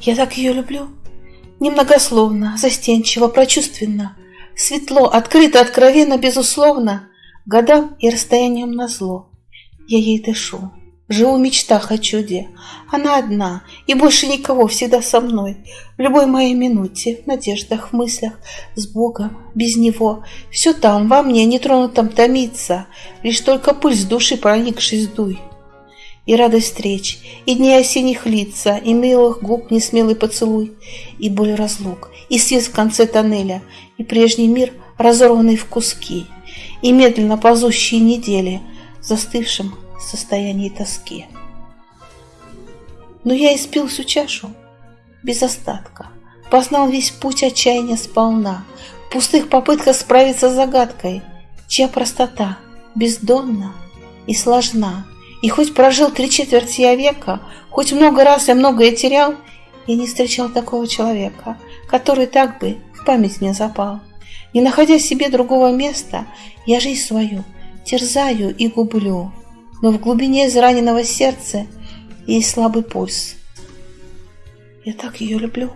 Я так ее люблю. Немногословно, застенчиво, прочувственно, Светло, открыто, откровенно, безусловно, Годам и расстоянием назло. Я ей дышу, живу в мечтах о чуде. Она одна, и больше никого всегда со мной. В любой моей минуте, в надеждах, в мыслях, с Богом, без Него. Все там, во мне, нетронутом томится, Лишь только пульс души проникшись дуй и радость встреч, и дни осенних лица, и милых губ несмелый поцелуй, и боль разлук, и свет в конце тоннеля, и прежний мир, разорванный в куски, и медленно ползущие недели, застывшим в состоянии тоски. Но я испил всю чашу без остатка, познал весь путь отчаяния сполна, в пустых попытках справиться с загадкой, чья простота бездонна и сложна, и хоть прожил три четверти века, хоть много раз я многое терял, я не встречал такого человека, который так бы в память мне запал. Не находя себе другого места, я жизнь свою терзаю и гублю, но в глубине израненного сердца есть слабый пульс. Я так ее люблю.